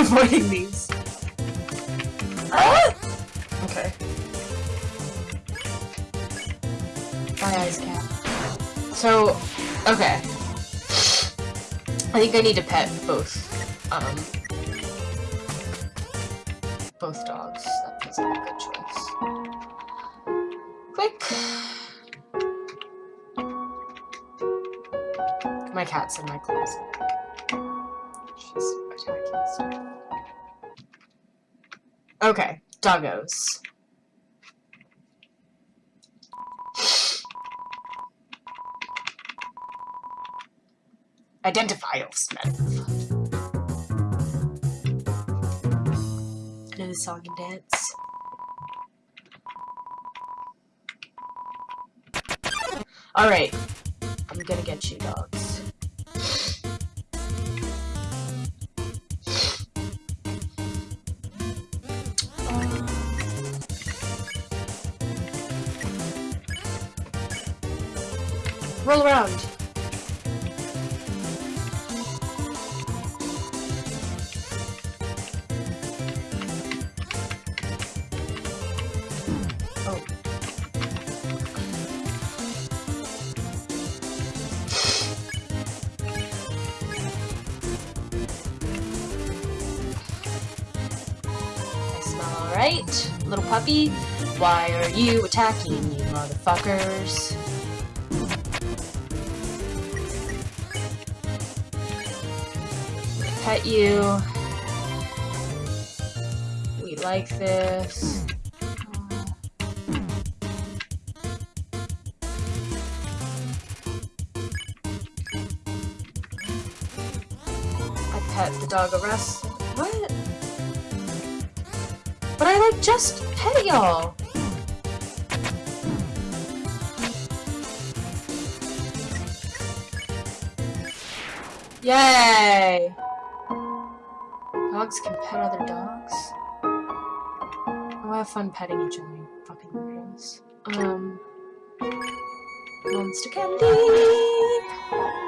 avoiding these. Ah! Okay. My eyes cat. So, okay. I think I need to pet both, um, both dogs. That feels like a good choice. Quick. My cat's in my closet. She's attacking stuff. Okay, doggos. Identify Smith. I know the song and dance. Alright. I'm gonna get you, dogs. Roll around. Oh. I smell alright. Little puppy, why are you attacking you motherfuckers? Pet you. We like this. I pet the Dogaressa. What? But I like just pet y'all. Yay! Dogs can pet other dogs. Oh, have fun petting each other, fucking weirdos. Um, monster candy.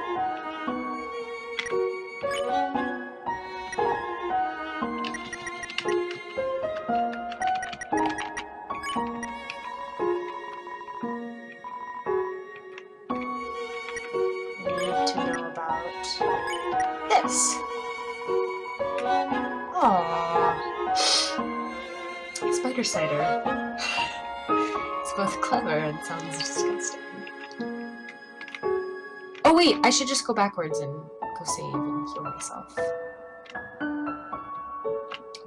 Cider. It's both clever and sounds disgusting. Oh wait, I should just go backwards and go save and heal myself.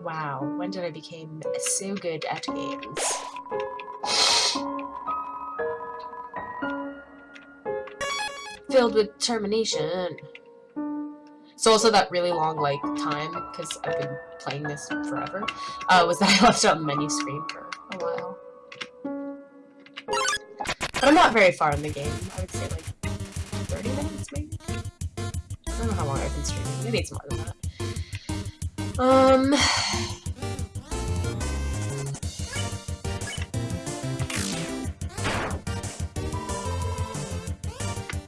Wow, when did I become so good at games? Filled with determination. So also that really long, like, time, because I've been playing this forever, uh, was that I left it on the menu screen for a while. But I'm not very far in the game. I would say, like, 30 minutes, maybe? I don't know how long I've been streaming. Maybe it's more than that. Um...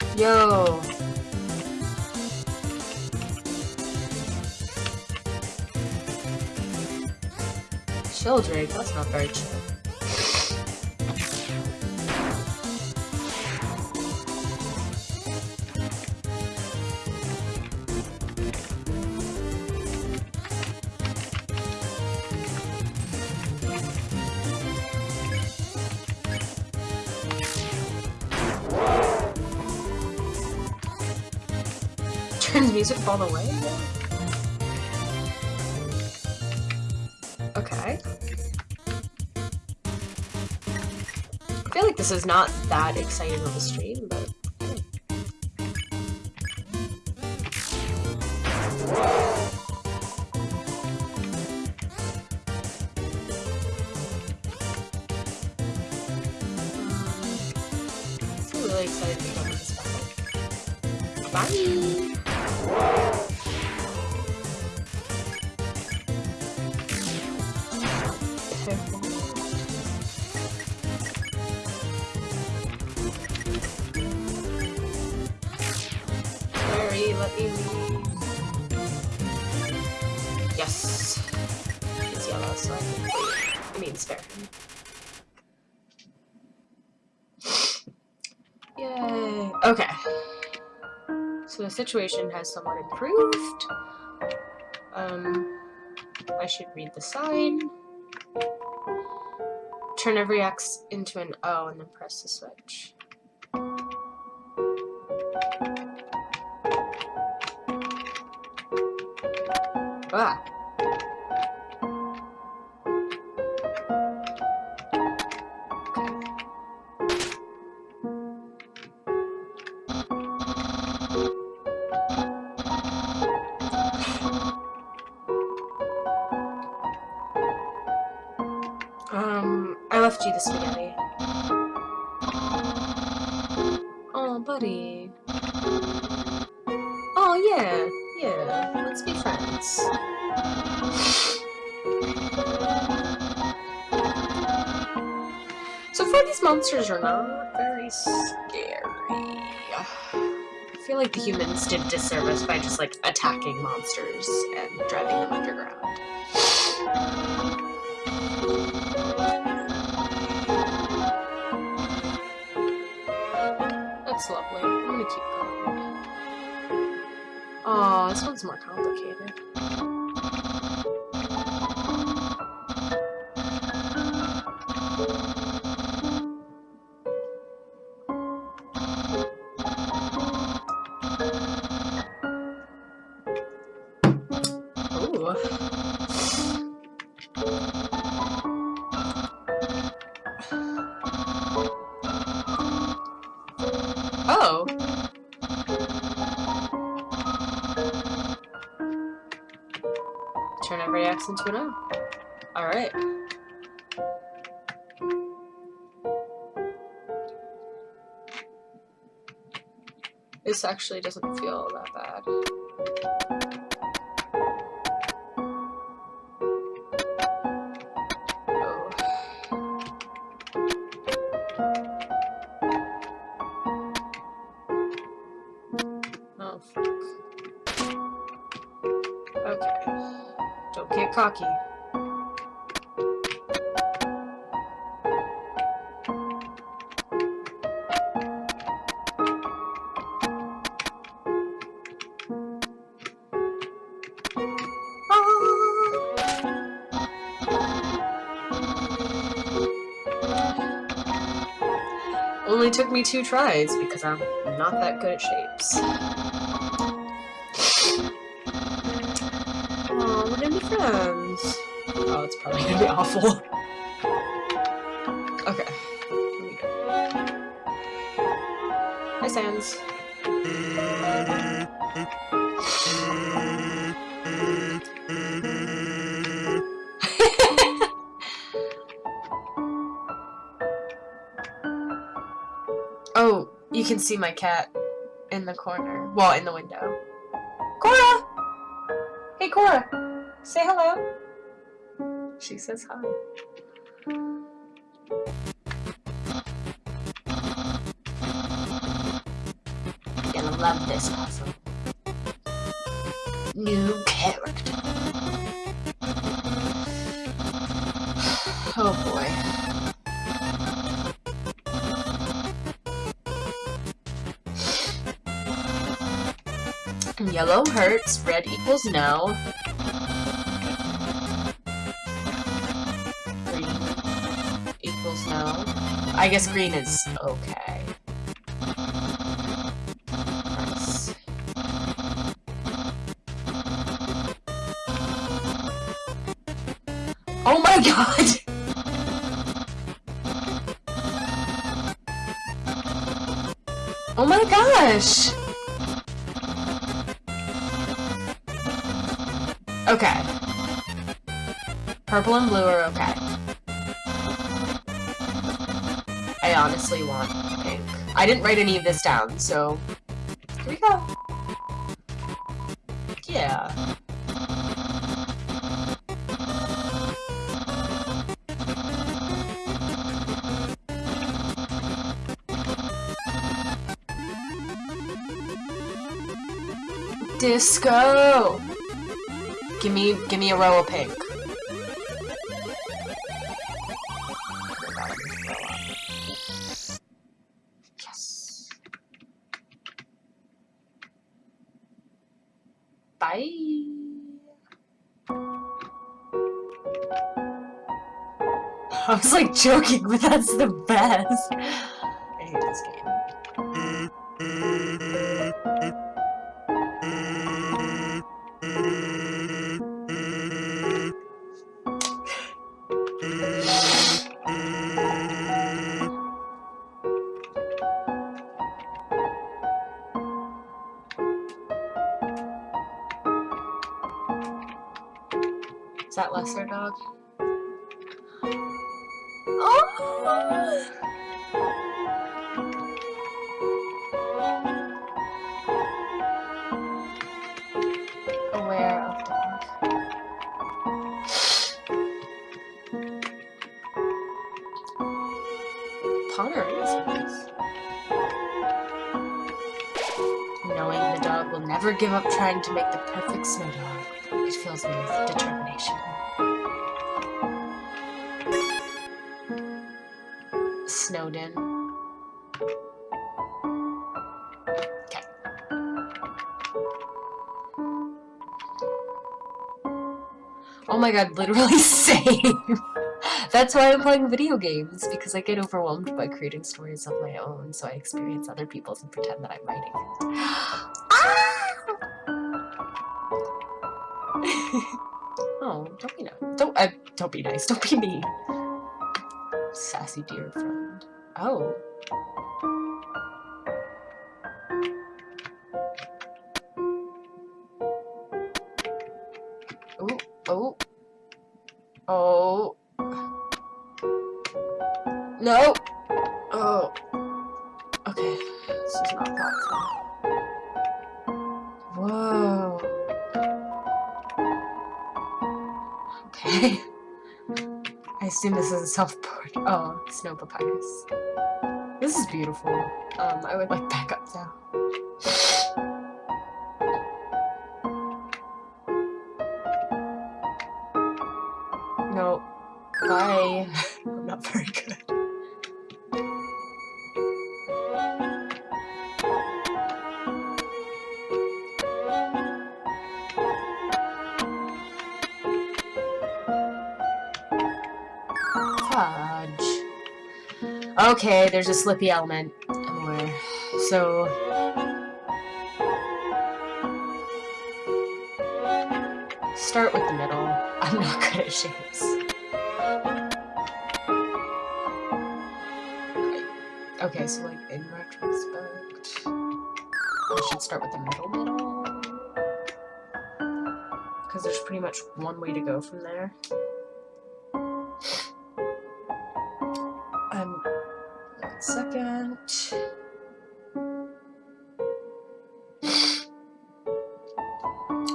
Yo! Chill, Drake. That's not very chill. Turns music all the Okay. I feel like this is not that exciting of a stream, but... Let me leave. guess he's yellow, so I mean spare. Yay. Okay. So the situation has somewhat improved. Um, I should read the sign. Turn every X into an O and then press the switch. Ah. Let's be friends. So far, these monsters are not very scary. I feel like the humans did disservice by just, like, attacking monsters and driving them underground. That's lovely. I'm gonna keep going. Oh, this one's more complicated. This actually doesn't feel that bad. Oh. Oh. Okay. Don't get cocky. Only took me two tries because I'm not that good at shapes. Aw, we're gonna be friends. Oh, it's probably gonna be awful. Okay. Here we go. Hi, Sans. Oh, you can see my cat in the corner. Well, in the window. Cora! Hey, Cora! Say hello. She says hi. You're gonna love this puzzle. New Yellow hurts, red equals no. Green equals no. I guess green is okay. Okay. Purple and blue are okay. I honestly want pink. I didn't write any of this down, so here we go. Yeah. Disco! Give me, give me a row of pink. Yes. Bye. I was like joking, but that's the best. I hate this game. That lesser oh. dog? Oh! Never give up trying to make the perfect snow dog, it fills me with determination. Snowdin. Okay. Oh my god, literally same! That's why I'm playing video games, because I get overwhelmed by creating stories of my own, so I experience other people's and pretend that I'm writing oh oh, don't be nice. Don't, uh, don't be nice. Don't be mean. Sassy dear friend. Oh. Oh, Oh, snow papyrus. This is beautiful. Um, I would like back up now. No. Bye. I'm not very good. Okay, there's a slippy element. Aware. So... Start with the middle. I'm not good at shapes. Okay, so like in retrospect, I should start with the middle middle. Because there's pretty much one way to go from there. Second.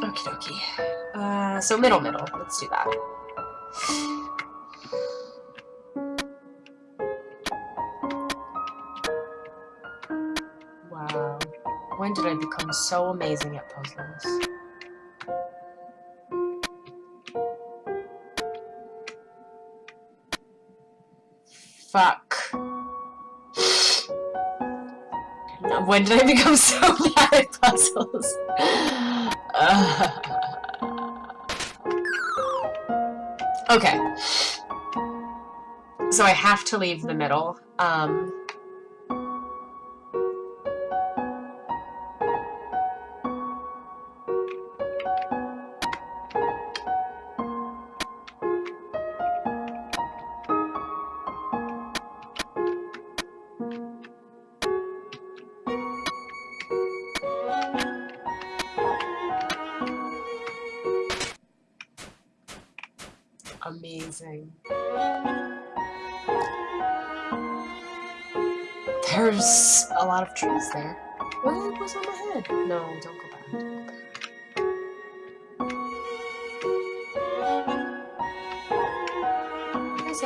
Okie dokie. Uh, so middle middle. Let's do that. Wow. When did I become so amazing at puzzles? Fuck. When did I become so bad at puzzles? Uh, okay. So I have to leave the middle. Um, trees there. What was on my head? No, don't go back. Don't go back. Makes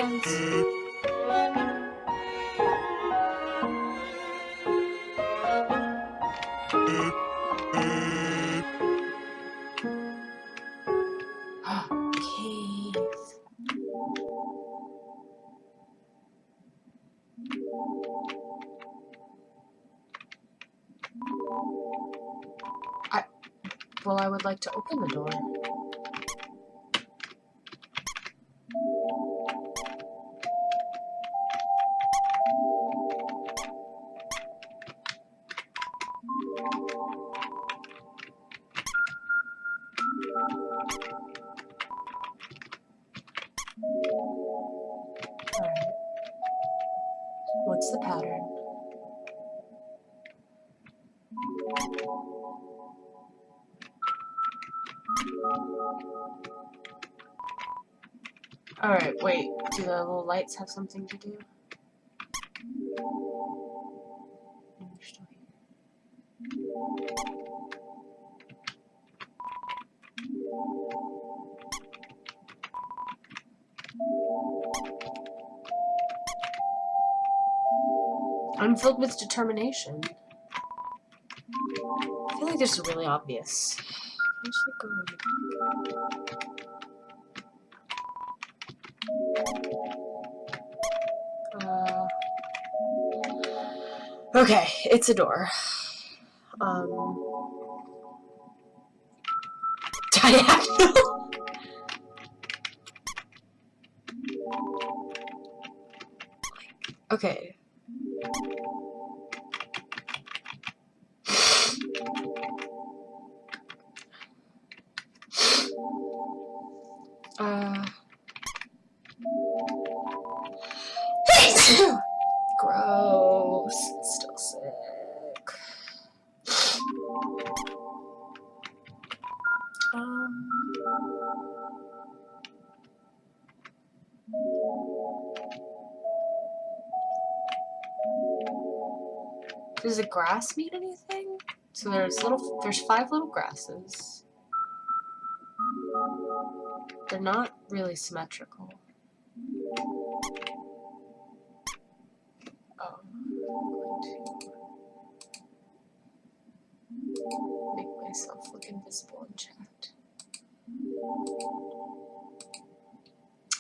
the little lights have something to do? I'm filled with determination. I feel like this is really obvious. Uh, okay, it's a door. Um, diagonal. okay. Does the grass mean anything? So there's little, there's five little grasses. They're not really symmetrical. Oh, make myself look invisible in chat.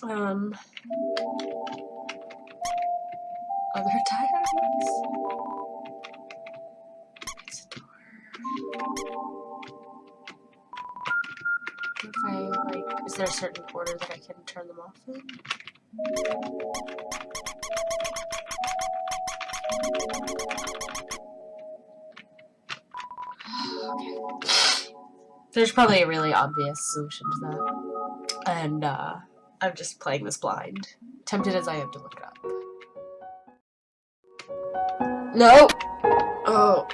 Um, other diagrams? If I like, is there a certain order that I can turn them off in? There's probably a really obvious solution to that. And uh, I'm just playing this blind. Tempted as I am to look it up. No! Oh.